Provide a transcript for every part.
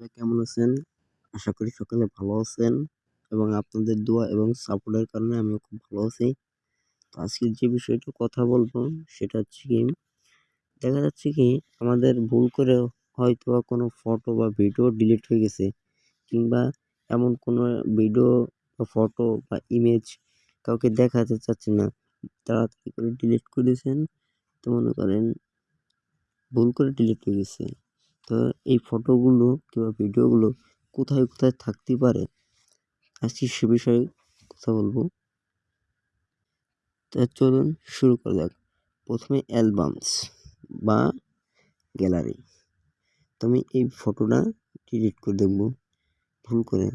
কেমন আছেন? আশা করি সকলে ভালো আছেন এবং আপনাদের দোয়া এবং সাপোর্টের কারণে আমিও খুব ভালো আছি। তো আজকের যে বিষয়টা কথা বলব সেটা হচ্ছে কি, দেখা যাচ্ছে কি আমাদের ভুল করে হয়তো কোনো ফটো বা ভিডিও ডিলিট হয়ে গেছে কিংবা এমন কোনো ভিডিও বা ফটো বা ইমেজ কাউকে দেখাতে চাচ্ছে না। তাড়াতাড়ি করে ডিলিট করেছেন তো মনে করেন ভুল করে ডিলিট হয়ে গেছে। তো এই ফটোগুলো কিংবা ভিডিওগুলো কোথায় কোথায় থাকতে পারে? আজকে সে বিষয়ে কথা বলব। তা চলুন শুরু করা যাক। প্রথমে অ্যালবামস বা গ্যালারি। তো আমি এই ফটোটা ডিলিট করে দেখব ভুল করে।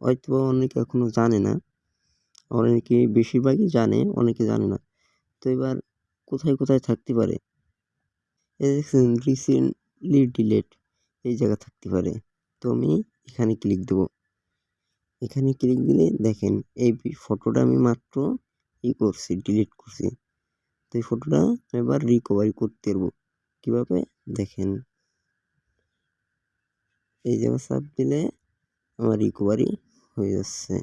হয়তো অনেকে এখনও জানে না। অনেকে বেশিরভাগই জানে, অনেকে জানে না। তো এবার কোথায় কোথায় থাকতে পারে? রিসেন্টলি ডিলেট এই জায়গা থাকতে পারে। তো আমি এখানে ক্লিক দেব। এখানে ক্লিক দিলে দেখেন এই ফটোটা আমি মাত্র ই করছি ডিলিট করছি। তো এই ফটোটা এবার রিকভারি করতে পারব। কীভাবে? দেখেন। এই জায়গা চাপ দিলে আমার রিকভারি হয়ে যাচ্ছে।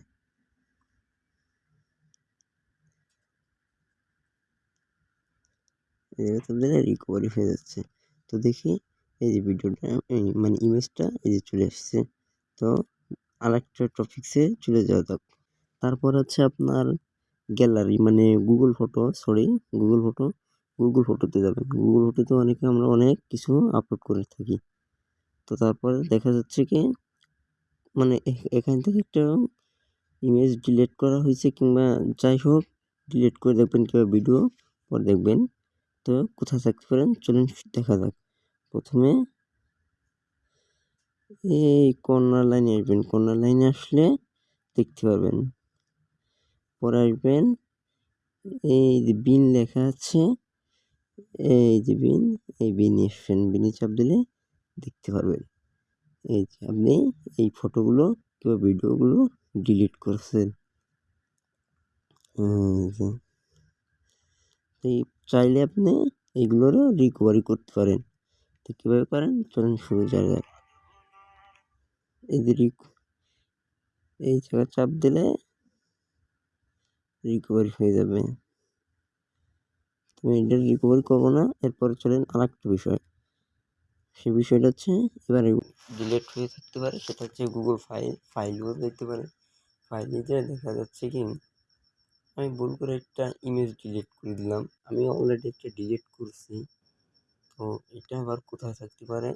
এই জায়গা দিলে রিকভারি হয়ে যাচ্ছে। তো দেখি এই যে ভিডিওটা মানে ইমেজটা এই যে চলে আসছে তো আরেকটা টপিক্সে চলে যাওয়া যাক। তারপর হচ্ছে আপনার গ্যালারি মানে Google photo sorry Google photo Google ফটোতে যাবেন। গুগল ফটোতে অনেকে আমরা অনেক কিছু আপলোড করে থাকি। তো তারপরে দেখা যাচ্ছে কি মানে এখান থেকে একটা ইমেজ ডিলিট করা হয়েছে কিংবা যাই হোক ডিলিট করে দেখবেন কিংবা ভিডিও পর দেখবেন। তো কোথায় থাকতে পারেন? চলুন দেখা যাক। প্রথমে এই কর্নার লাইনে আসবেন। কর্নার লাইনে আসলে দেখতে পারবেন। পরে আসবেন এই যে বিন লেখা আছে, এই যে বিন, এই বিন আসবেন। বিনে চাপ দিলে দেখতে পারবেন। এই যে আপনি এই ফটোগুলো কিংবা ভিডিওগুলো ডিলিট করছেন। এই চাইলে আপনি এইগুলোরও রিকভারি করতে পারেন। তো কীভাবে করেন? চলুন শুরু জায়গায় এই যে এই জায়গায় চাপ দিলে রিকভারি হয়ে যাবে। তুমি এটা রিকভারি করব না, এরপরে চলেন আর একটা বিষয়। সে বিষয়টা হচ্ছে, এবার ডিলেট হয়ে থাকতে পারে, সেটা হচ্ছে গুগল ফাইল ফাইলও দেখতে পারে। ফাইলে দেখা যাচ্ছে কি, আমি ভুল করে একটা ইমেজ ডিলিট করে দিলাম। আমি অলরেডি একটা ডিলিট করছি। তো এটা আবার কোথায় থাকতে পারে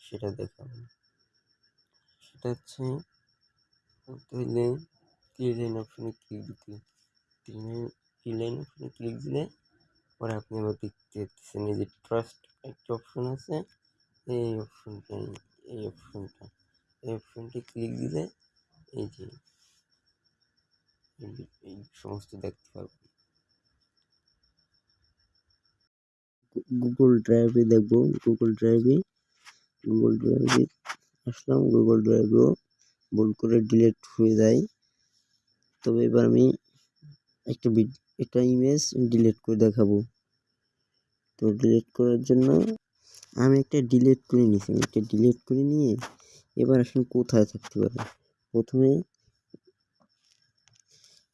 সেটা দেখাবো। সেটা হচ্ছে ক্লিয়ার লাইন অপশনে ক্লিক দিতে। ক্লিয়ার লাইন অপশনে ক্লিক দিলে পরে আপনি আবার দেখতে পাচ্ছেন এই যে ট্রাস্ট একটা অপশন আছে। এই অপশনটা এই অপশনটা এই অপশনটি ক্লিক দিলে এই যে এই সমস্ত দেখতে পারবেন। গুগল ড্রাইভে দেখব গুগল ড্রাইভে গুগল ড্রাইভে আসলাম গুগল ড্রাইভেও ভুল করে ডিলিট হয়ে যায়। তবে এবার আমি একটা একটা ইমেজ ডিলিট করে দেখাবো। তো ডিলেট করার জন্য আমি একটা ডিলিট করে নিয়েছি। একটা ডিলিট করে নিয়ে এবার আসলে কোথায় থাকতে পারে? প্রথমে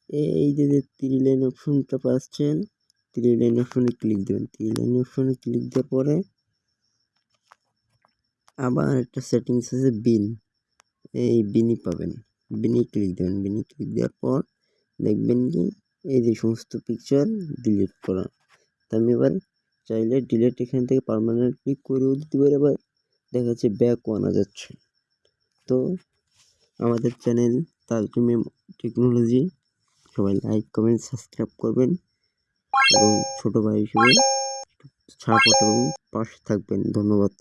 এই যে যে থ্রি লাইন অপশনটা পাচ্ছেন থ্রি লাইন অপশনে ক্লিক দেবেন। থ্রি লাইন অপশনে ক্লিক দেওয়ার পরে আবার একটা সেটিংস আছে বিন। এই বিনি পাবেন। বিনি ক্লিক দেবেন। বিনি ক্লিক দেওয়ার পর দেখবেন কি এই যে সমস্ত পিকচার ডিলিট করা। আমি এবার চাইলে ডিলিট এখান থেকে পারমানেন্টলি করেও দিতে পারি। আবার দেখা যাচ্ছে ব্যাকও আনা যাচ্ছে। তো আমাদের চ্যানেল তালজুমে টেকনোলজি সবাই লাইক কমেন্ট সাবস্ক্রাইব করবেন। এবং ছোট ভাই হিসেবে সাপোর্ট এবং পাশে থাকবেন। ধন্যবাদ।